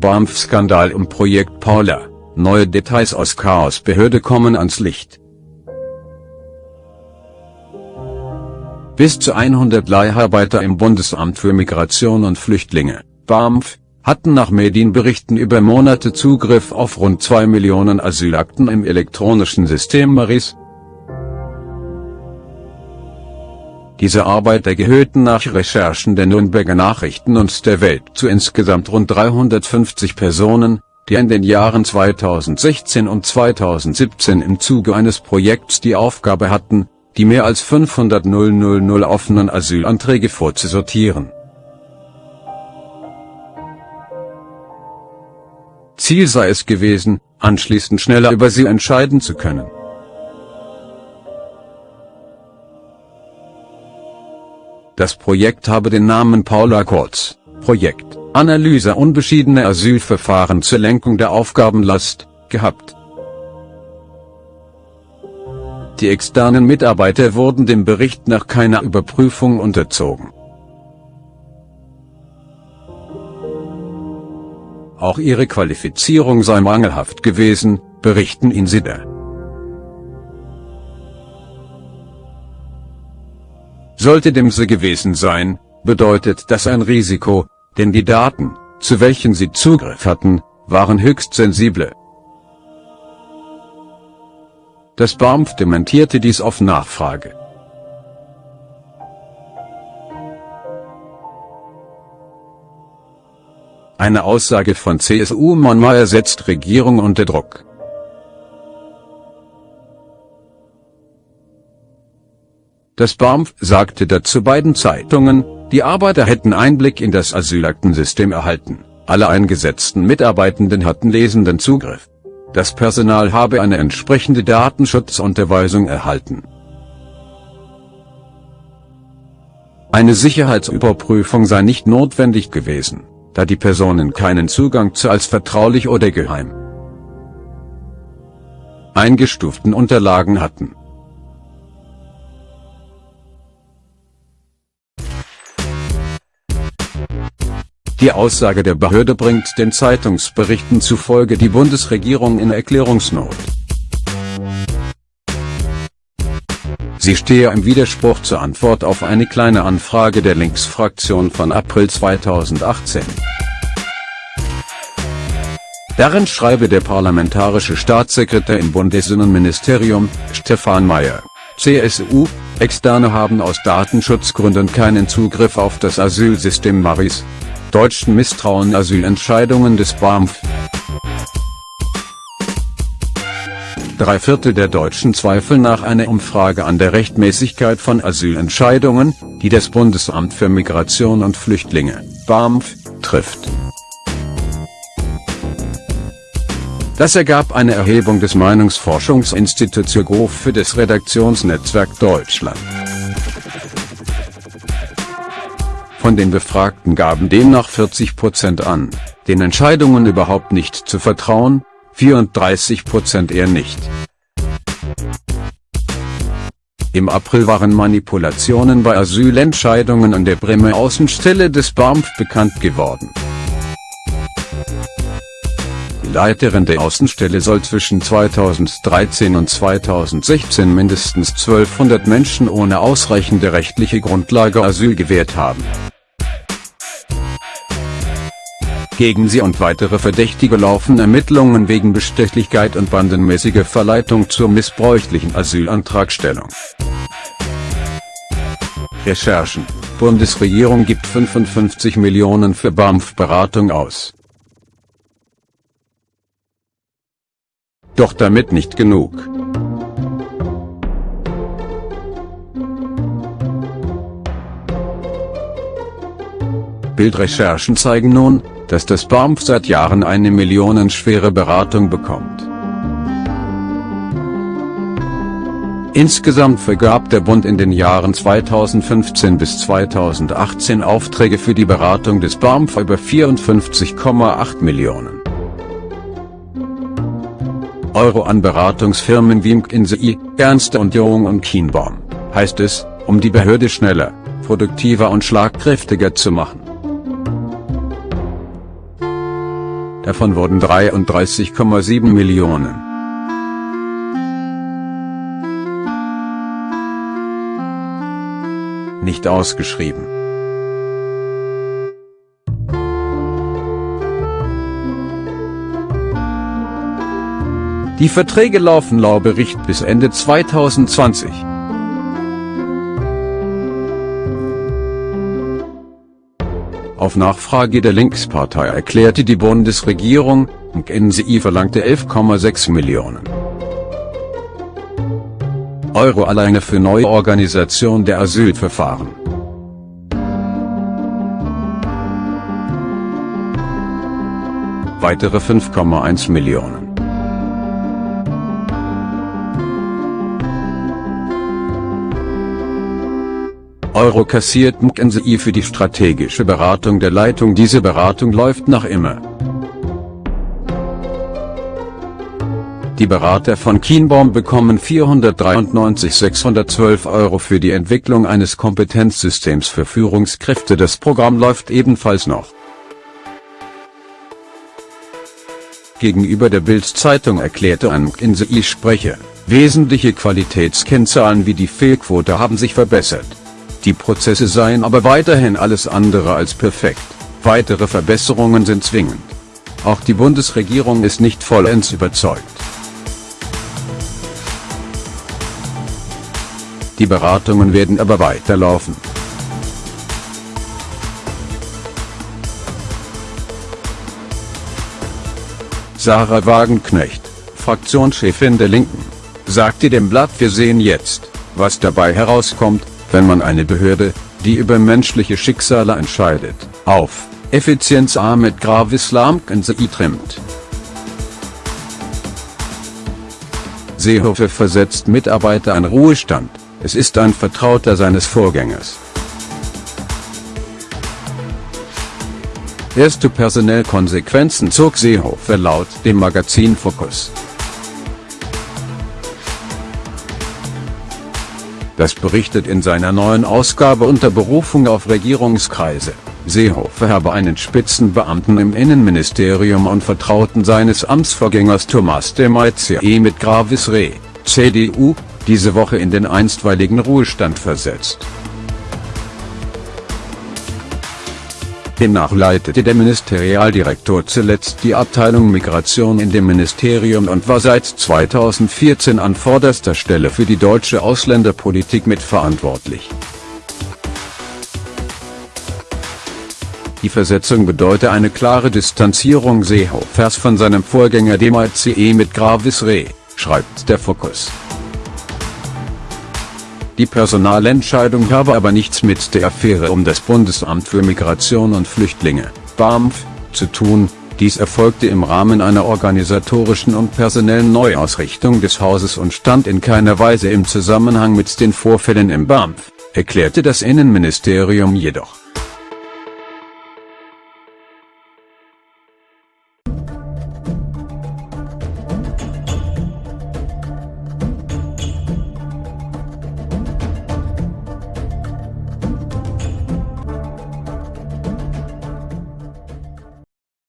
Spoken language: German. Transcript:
BAMF-Skandal um Projekt Paula, neue Details aus Chaosbehörde kommen ans Licht. Bis zu 100 Leiharbeiter im Bundesamt für Migration und Flüchtlinge, BAMF, hatten nach Medienberichten über Monate Zugriff auf rund 2 Millionen Asylakten im elektronischen System Maris. Diese Arbeiter gehörten nach Recherchen der Nürnberger Nachrichten und der Welt zu insgesamt rund 350 Personen, die in den Jahren 2016 und 2017 im Zuge eines Projekts die Aufgabe hatten, die mehr als 500 000 offenen Asylanträge vorzusortieren. Ziel sei es gewesen, anschließend schneller über sie entscheiden zu können. Das Projekt habe den Namen Paula Kurz, Projekt, Analyse unbeschiedener Asylverfahren zur Lenkung der Aufgabenlast, gehabt. Die externen Mitarbeiter wurden dem Bericht nach keiner Überprüfung unterzogen. Auch ihre Qualifizierung sei mangelhaft gewesen, berichten Insider. Sollte dem so gewesen sein, bedeutet das ein Risiko, denn die Daten, zu welchen sie Zugriff hatten, waren höchst sensible. Das BAMF dementierte dies auf Nachfrage. Eine Aussage von CSU-Mann Mayer setzt Regierung unter Druck. Das BAMF sagte dazu beiden Zeitungen, die Arbeiter hätten Einblick in das Asylaktensystem erhalten, alle eingesetzten Mitarbeitenden hatten lesenden Zugriff. Das Personal habe eine entsprechende Datenschutzunterweisung erhalten. Eine Sicherheitsüberprüfung sei nicht notwendig gewesen, da die Personen keinen Zugang zu als vertraulich oder geheim eingestuften Unterlagen hatten. Die Aussage der Behörde bringt den Zeitungsberichten zufolge die Bundesregierung in Erklärungsnot. Sie stehe im Widerspruch zur Antwort auf eine kleine Anfrage der Linksfraktion von April 2018. Darin schreibe der parlamentarische Staatssekretär im Bundesinnenministerium, Stefan Mayer, CSU, Externe haben aus Datenschutzgründen keinen Zugriff auf das Asylsystem Maris, Deutschen misstrauen Asylentscheidungen des BAMF. Drei Viertel der Deutschen zweifeln nach einer Umfrage an der Rechtmäßigkeit von Asylentscheidungen, die das Bundesamt für Migration und Flüchtlinge, BAMF, trifft. Das ergab eine Erhebung des Meinungsforschungsinstituts YouGov für das Redaktionsnetzwerk Deutschland. Von den Befragten gaben demnach 40 Prozent an, den Entscheidungen überhaupt nicht zu vertrauen, 34 Prozent eher nicht. Im April waren Manipulationen bei Asylentscheidungen an der Bremer Außenstelle des BAMF bekannt geworden. Die Leiterin der Außenstelle soll zwischen 2013 und 2016 mindestens 1200 Menschen ohne ausreichende rechtliche Grundlage Asyl gewährt haben. Gegen sie und weitere Verdächtige laufen Ermittlungen wegen Bestechlichkeit und bandenmäßige Verleitung zur missbräuchlichen Asylantragstellung. Recherchen Bundesregierung gibt 55 Millionen für BAMF-Beratung aus. Doch damit nicht genug. Bildrecherchen zeigen nun, dass das BAMF seit Jahren eine millionenschwere Beratung bekommt. Insgesamt vergab der Bund in den Jahren 2015 bis 2018 Aufträge für die Beratung des BAMF über 54,8 Millionen Euro an Beratungsfirmen wie McKinsey, Ernste und Young und Kienbaum, heißt es, um die Behörde schneller, produktiver und schlagkräftiger zu machen. Davon wurden 33,7 Millionen nicht ausgeschrieben. Die Verträge laufen laut Bericht bis Ende 2020. Auf Nachfrage der Linkspartei erklärte die Bundesregierung, NCI verlangte 11,6 Millionen Euro alleine für Neuorganisation der Asylverfahren. Weitere 5,1 Millionen. Euro kassiert McKinsey für die strategische Beratung der Leitung. Diese Beratung läuft nach immer. Die Berater von Kienbaum bekommen 493.612 Euro für die Entwicklung eines Kompetenzsystems für Führungskräfte. Das Programm läuft ebenfalls noch. Gegenüber der Bild-Zeitung erklärte ein McKinsey-Sprecher, wesentliche Qualitätskennzahlen wie die Fehlquote haben sich verbessert. Die Prozesse seien aber weiterhin alles andere als perfekt. Weitere Verbesserungen sind zwingend. Auch die Bundesregierung ist nicht vollends überzeugt. Die Beratungen werden aber weiterlaufen. Sarah Wagenknecht, Fraktionschefin der Linken, sagte dem Blatt Wir sehen jetzt, was dabei herauskommt, wenn man eine Behörde, die über menschliche Schicksale entscheidet, auf Effizienz mit Gravislam trimmt. Seehofer versetzt Mitarbeiter an Ruhestand. Es ist ein Vertrauter seines Vorgängers. Erste Personellkonsequenzen zog Seehofer laut dem Magazin Focus. Das berichtet in seiner neuen Ausgabe unter Berufung auf Regierungskreise. Seehofer habe einen Spitzenbeamten im Innenministerium und Vertrauten seines Amtsvorgängers Thomas de Maizière mit Gravis Re, CDU, diese Woche in den einstweiligen Ruhestand versetzt. Demnach leitete der Ministerialdirektor zuletzt die Abteilung Migration in dem Ministerium und war seit 2014 an vorderster Stelle für die deutsche Ausländerpolitik mitverantwortlich. Die Versetzung bedeute eine klare Distanzierung Seehofers von seinem Vorgänger dem ICE mit Gravis Re, schreibt der Fokus. Die Personalentscheidung habe aber nichts mit der Affäre um das Bundesamt für Migration und Flüchtlinge, BAMF, zu tun, dies erfolgte im Rahmen einer organisatorischen und personellen Neuausrichtung des Hauses und stand in keiner Weise im Zusammenhang mit den Vorfällen im BAMF, erklärte das Innenministerium jedoch.